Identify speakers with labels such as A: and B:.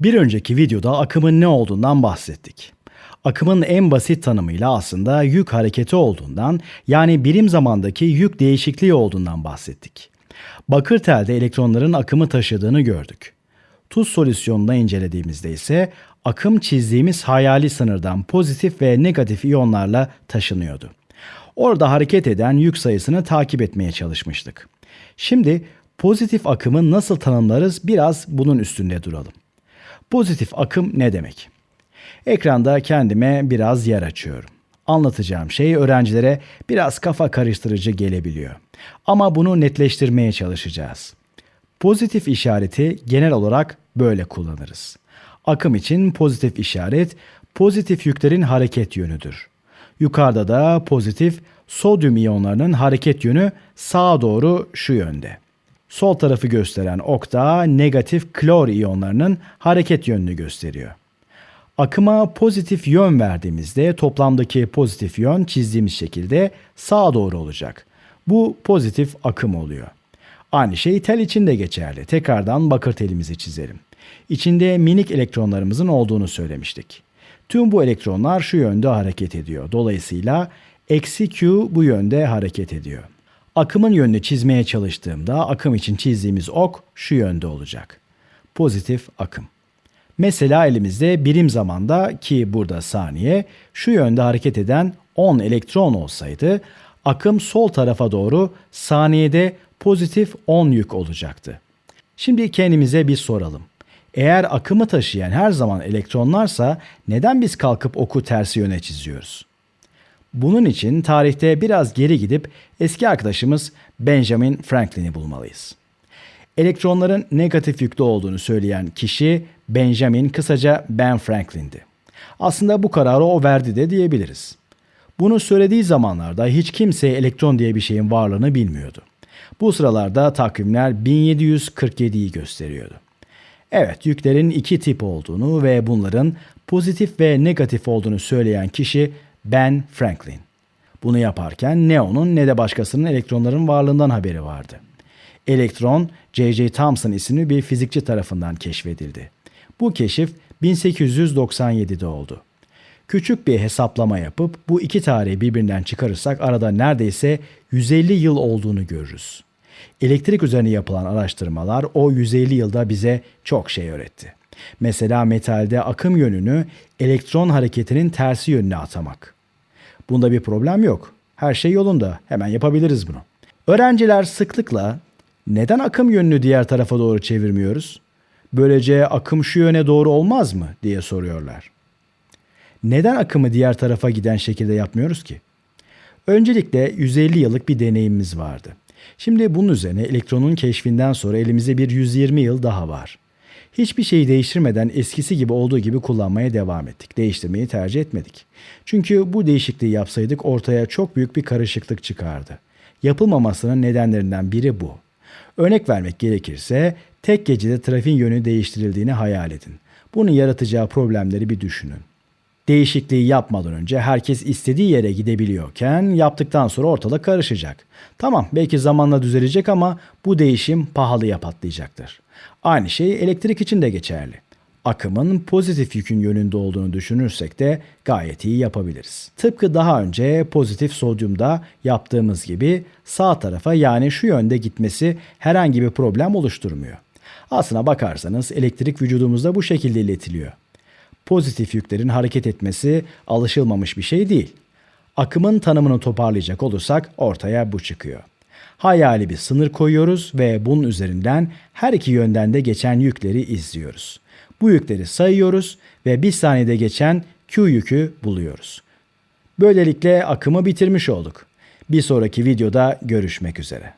A: Bir önceki videoda akımın ne olduğundan bahsettik. Akımın en basit tanımıyla aslında yük hareketi olduğundan yani birim zamandaki yük değişikliği olduğundan bahsettik. Bakır telde elektronların akımı taşıdığını gördük. Tuz solüsyonunda incelediğimizde ise akım çizdiğimiz hayali sınırdan pozitif ve negatif iyonlarla taşınıyordu. Orada hareket eden yük sayısını takip etmeye çalışmıştık. Şimdi pozitif akımı nasıl tanımlarız biraz bunun üstünde duralım. Pozitif akım ne demek? Ekranda kendime biraz yer açıyorum. Anlatacağım şey öğrencilere biraz kafa karıştırıcı gelebiliyor. Ama bunu netleştirmeye çalışacağız. Pozitif işareti genel olarak böyle kullanırız. Akım için pozitif işaret pozitif yüklerin hareket yönüdür. Yukarıda da pozitif sodyum iyonlarının hareket yönü sağa doğru şu yönde. Sol tarafı gösteren ok da negatif klor iyonlarının hareket yönünü gösteriyor. Akıma pozitif yön verdiğimizde toplamdaki pozitif yön çizdiğimiz şekilde sağa doğru olacak. Bu pozitif akım oluyor. Aynı şey tel için de geçerli. Tekrardan bakır telimizi çizelim. İçinde minik elektronlarımızın olduğunu söylemiştik. Tüm bu elektronlar şu yönde hareket ediyor. Dolayısıyla eksi Q bu yönde hareket ediyor. Akımın yönünü çizmeye çalıştığımda akım için çizdiğimiz ok şu yönde olacak. Pozitif akım. Mesela elimizde birim zamanda ki burada saniye şu yönde hareket eden 10 elektron olsaydı akım sol tarafa doğru saniyede pozitif 10 yük olacaktı. Şimdi kendimize bir soralım. Eğer akımı taşıyan her zaman elektronlarsa neden biz kalkıp oku tersi yöne çiziyoruz? Bunun için tarihte biraz geri gidip eski arkadaşımız Benjamin Franklin'i bulmalıyız. Elektronların negatif yüklü olduğunu söyleyen kişi Benjamin kısaca Ben Franklin'di. Aslında bu kararı o verdi de diyebiliriz. Bunu söylediği zamanlarda hiç kimse elektron diye bir şeyin varlığını bilmiyordu. Bu sıralarda takvimler 1747'yi gösteriyordu. Evet, yüklerin iki tip olduğunu ve bunların pozitif ve negatif olduğunu söyleyen kişi Ben Franklin. Bunu yaparken ne onun ne de başkasının elektronların varlığından haberi vardı. Elektron, J.J. Thomson isimli bir fizikçi tarafından keşfedildi. Bu keşif 1897'de oldu. Küçük bir hesaplama yapıp bu iki tarihi birbirinden çıkarırsak arada neredeyse 150 yıl olduğunu görürüz. Elektrik üzerine yapılan araştırmalar o 150 yılda bize çok şey öğretti. Mesela metalde akım yönünü elektron hareketinin tersi yönüne atamak. Bunda bir problem yok. Her şey yolunda. Hemen yapabiliriz bunu. Öğrenciler sıklıkla neden akım yönünü diğer tarafa doğru çevirmiyoruz? Böylece akım şu yöne doğru olmaz mı diye soruyorlar. Neden akımı diğer tarafa giden şekilde yapmıyoruz ki? Öncelikle 150 yıllık bir deneyimimiz vardı. Şimdi bunun üzerine elektronun keşfinden sonra elimizde bir 120 yıl daha var. Hiçbir şeyi değiştirmeden eskisi gibi olduğu gibi kullanmaya devam ettik. Değiştirmeyi tercih etmedik. Çünkü bu değişikliği yapsaydık ortaya çok büyük bir karışıklık çıkardı. Yapılmamasının nedenlerinden biri bu. Örnek vermek gerekirse tek gecede trafiğin yönü değiştirildiğini hayal edin. Bunun yaratacağı problemleri bir düşünün. Değişikliği yapmadan önce herkes istediği yere gidebiliyorken yaptıktan sonra ortalık karışacak. Tamam belki zamanla düzelecek ama bu değişim pahalıya patlayacaktır. Aynı şey elektrik için de geçerli. Akımın pozitif yükün yönünde olduğunu düşünürsek de gayet iyi yapabiliriz. Tıpkı daha önce pozitif sodyumda yaptığımız gibi sağ tarafa yani şu yönde gitmesi herhangi bir problem oluşturmuyor. Aslına bakarsanız elektrik vücudumuzda bu şekilde iletiliyor pozitif yüklerin hareket etmesi alışılmamış bir şey değil. Akımın tanımını toparlayacak olursak ortaya bu çıkıyor. Hayali bir sınır koyuyoruz ve bunun üzerinden her iki yönden de geçen yükleri izliyoruz. Bu yükleri sayıyoruz ve bir saniyede geçen Q yükü buluyoruz. Böylelikle akımı bitirmiş olduk. Bir sonraki videoda görüşmek üzere.